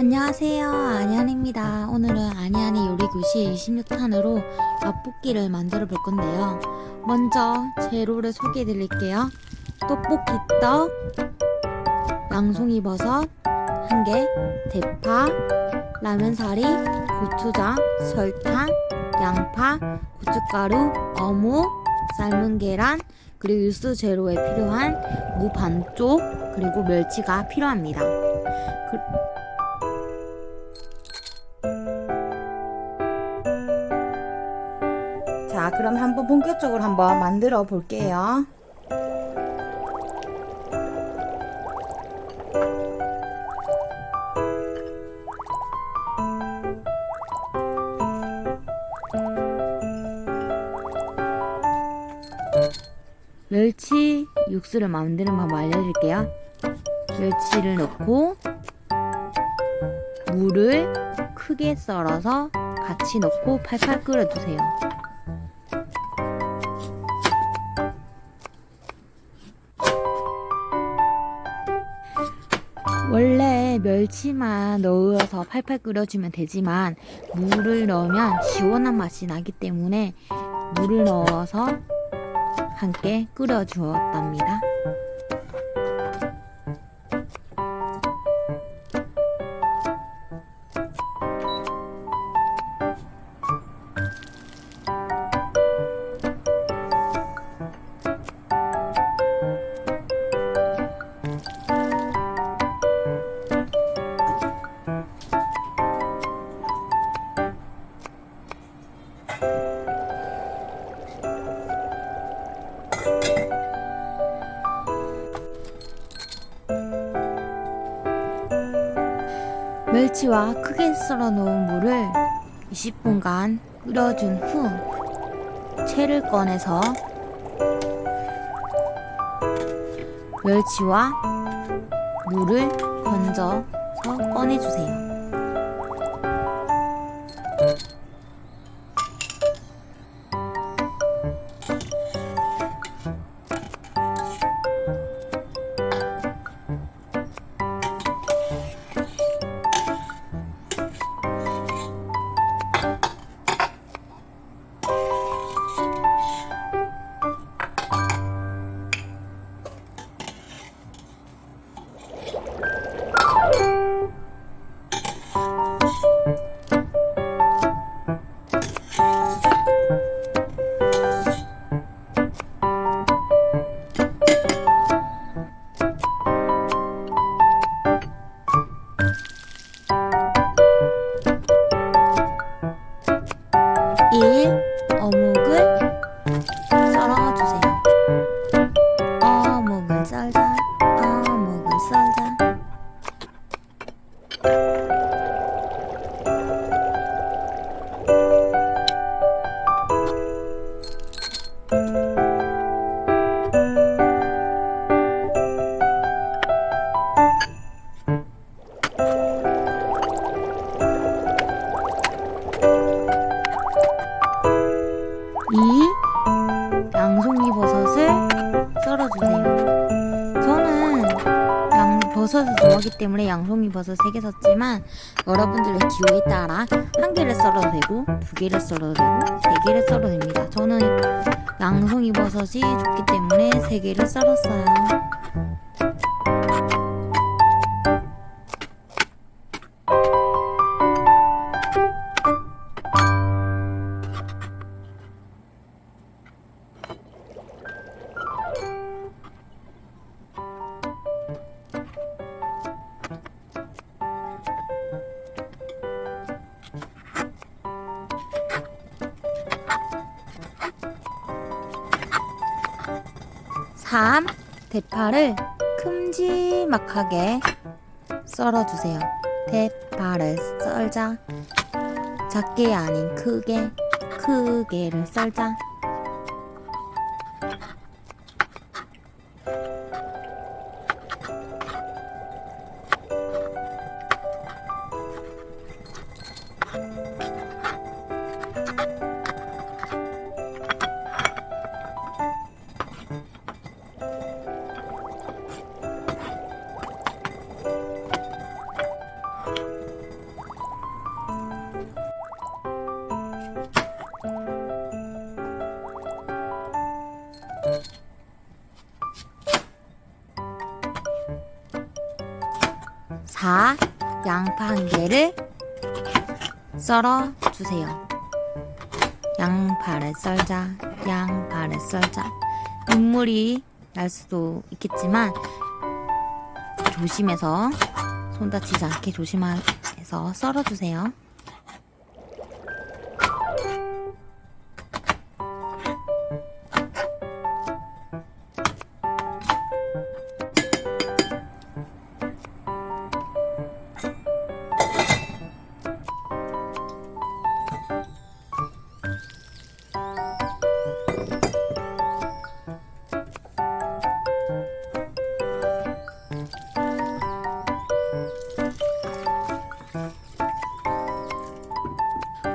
안녕하세요. 아니안입니다. 오늘은 아니안이 요리교실 26탄으로 라볶이를 만들어 볼 건데요. 먼저 재료를 소개해 드릴게요. 떡볶이 떡 양송이 버섯 1개 대파 라면사리 고추장 설탕 양파 고춧가루 어묵 삶은 계란 그리고 유수 재료에 필요한 무 반쪽 그리고 멸치가 필요합니다. 그, 자 그럼 한번 본격적으로 한번 만들어 볼게요. 멸치 육수를 만드는 방법 알려드릴게요. 멸치를 넣고 물을 크게 썰어서 같이 넣고 팔팔 끓여주세요 멸치만 넣어서 팔팔 끓여주면 되지만 물을 넣으면 시원한 맛이 나기 때문에 물을 넣어서 함께 끓여주었답니다. 멸치와 크게 썰어 놓은 물을 20분간 끓여준 후 채를 꺼내서 멸치와 물을 건져서 꺼내주세요. 때문에 양송이 버섯 3개 샀지만 여러분들의 기호에 따라 한 개를 썰어도 되고 두 개를 썰어도 되고 세 개를 썰어도 됩니다. 저는 양송이 버섯이 좋기 때문에 세 개를 썰었어요. 3. 대파를 큼지막하게 썰어주세요. 대파를 썰자. 작게 아닌 크게, 크게를 썰자. 4. 양파 한 개를 썰어 주세요. 양파를 썰자, 양파를 썰자. 눈물이 날 수도 있겠지만 조심해서 손 다치지 않게 조심해서 썰어주세요.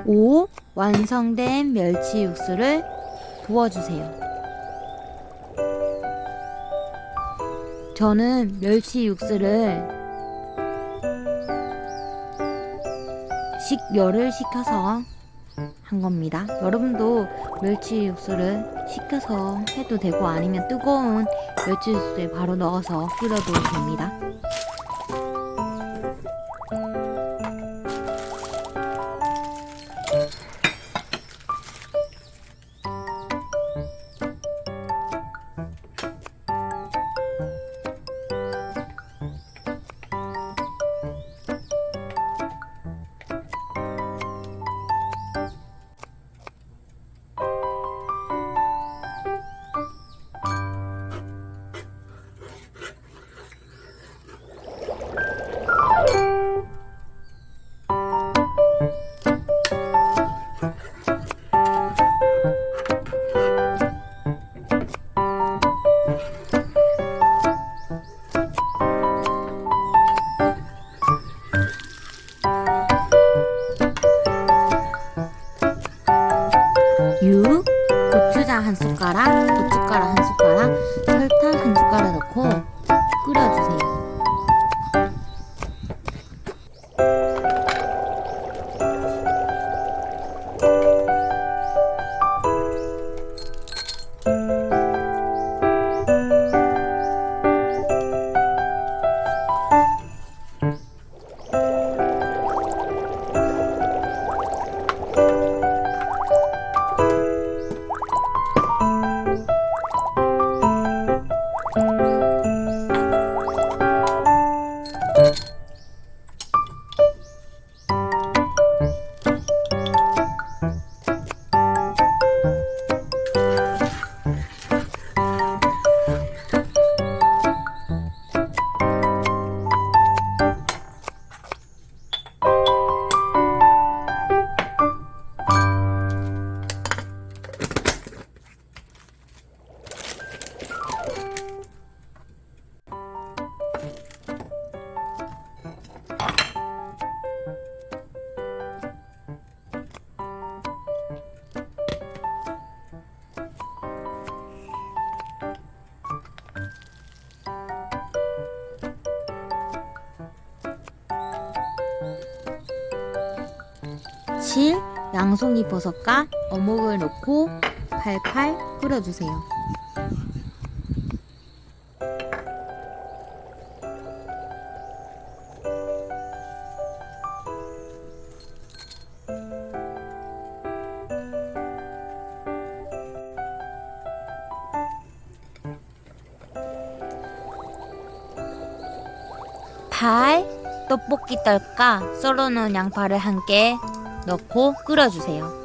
오 완성된 멸치 육수를 부어주세요. 저는 멸치 육수를 식열을 식혀서 한 겁니다. 여러분도 멸치 육수를 식혀서 해도 되고 아니면 뜨거운 멸치 육수에 바로 넣어서 끓여도 됩니다. 양송이 버섯과 어묵을 넣고 팔팔 끓여주세요. 발, 떡볶이 떡과 썰어놓은 양파를 함께 넣고 끓여주세요.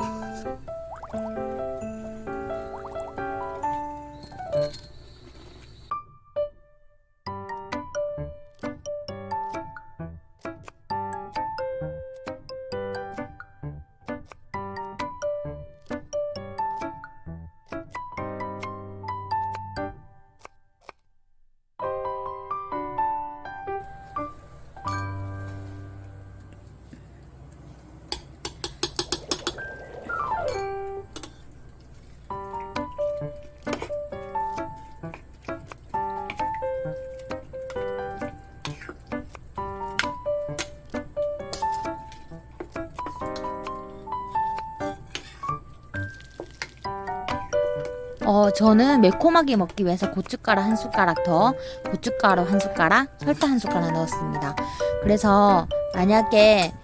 어, 저는 매콤하게 먹기 위해서 고춧가루 한 숟가락 더, 고춧가루 한 숟가락, 설탕 한 숟가락 넣었습니다. 그래서 만약에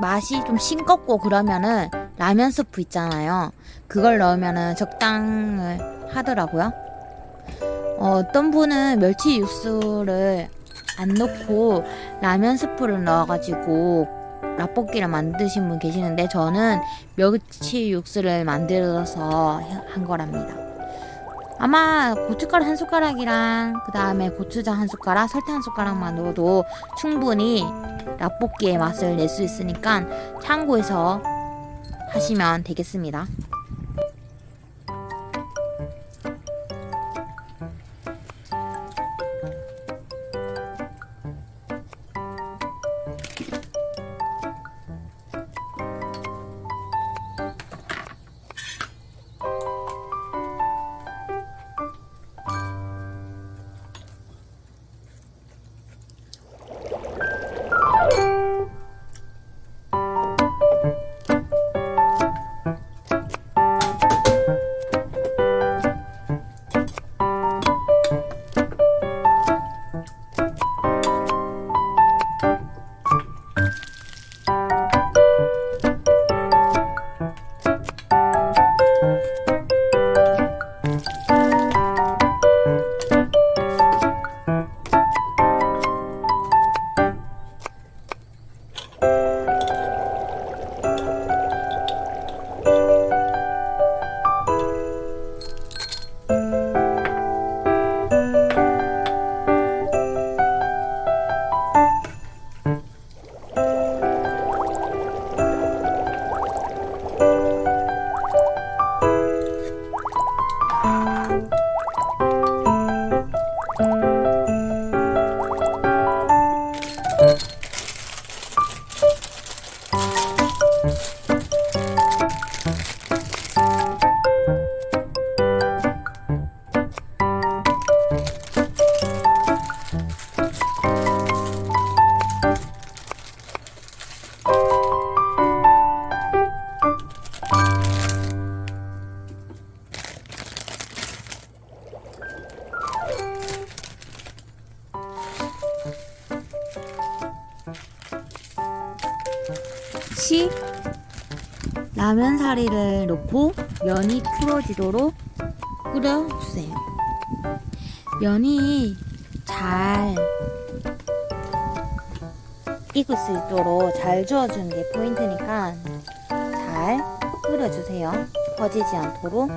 맛이 좀 싱겁고 그러면은 라면 스프 있잖아요. 그걸 넣으면은 적당을 하더라고요. 어, 어떤 분은 멸치 육수를 안 넣고 라면 스프를 넣어가지고 라볶이를 만드신 분 계시는데 저는 멸치 육수를 만들어서 한 거랍니다. 아마 고춧가루 한 숟가락이랑 그 다음에 고추장 한 숟가락, 설탕 한 숟가락만 넣어도 충분히 라볶이의 맛을 낼 수 있으니까 참고해서 하시면 되겠습니다. 시 라면 사리를 넣고 면이 풀어지도록 끓여주세요. 면이 잘 익을 수 있도록 잘 저어주는 게 포인트니까 잘 끓여주세요. 퍼지지 않도록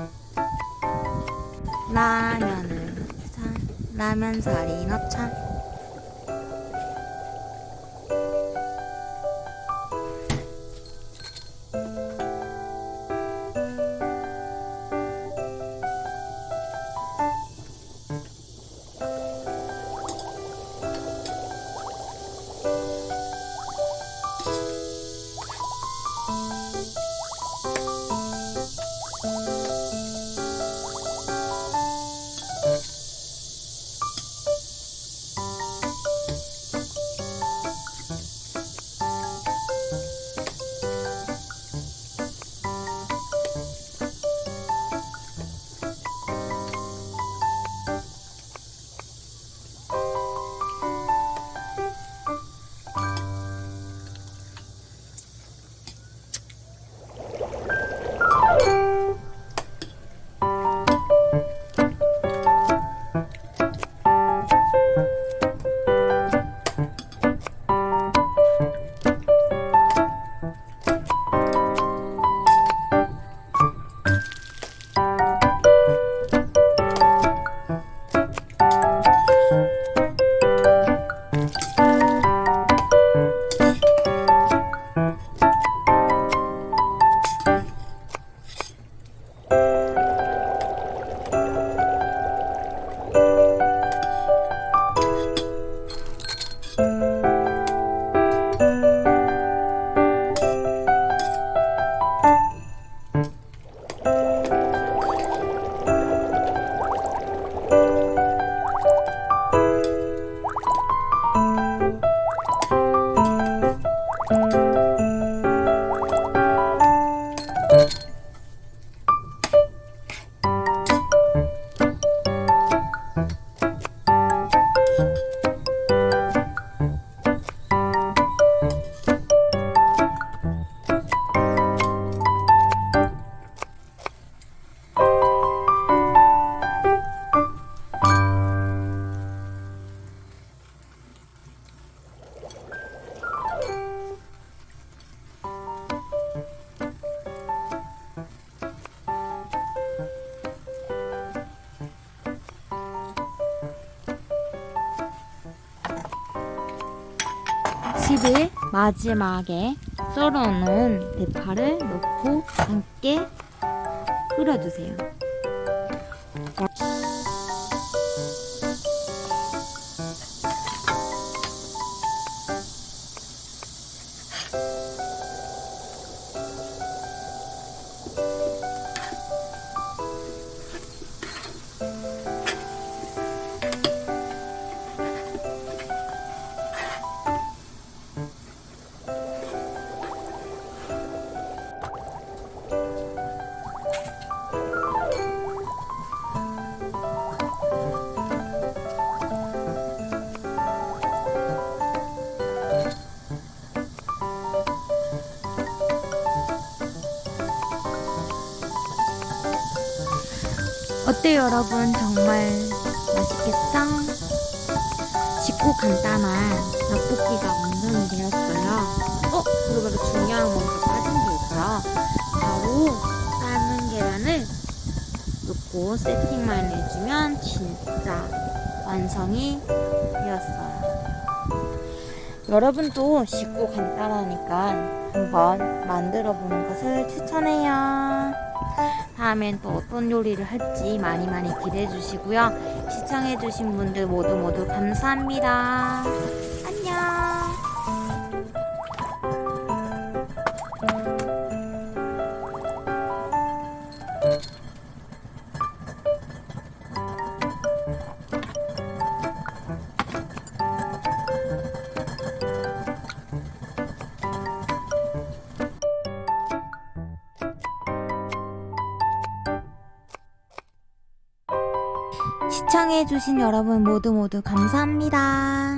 라면을 넣자. 라면 사리 넣자. 음. 60일 마지막에 썰어놓은 대파를 넣고 함께 끓여주세요. 어때요 여러분 정말 맛있겠죠? 쉽고 간단한 떡볶이가 완성이 되었어요 어? 그리고 바로 중요한 뭔가 빠진 게 있어요 바로 삶은 계란을 넣고 세팅만 해주면 진짜 완성이 되었어요 여러분도 쉽고 간단하니까 한번 만들어 보는 것을 추천해요 다음엔 또 어떤 요리를 할지 많이 많이 기대해 주시고요. 시청해 주신 분들 모두 모두 감사합니다. 시청해 주신 여러분 모두 모두 감사합니다.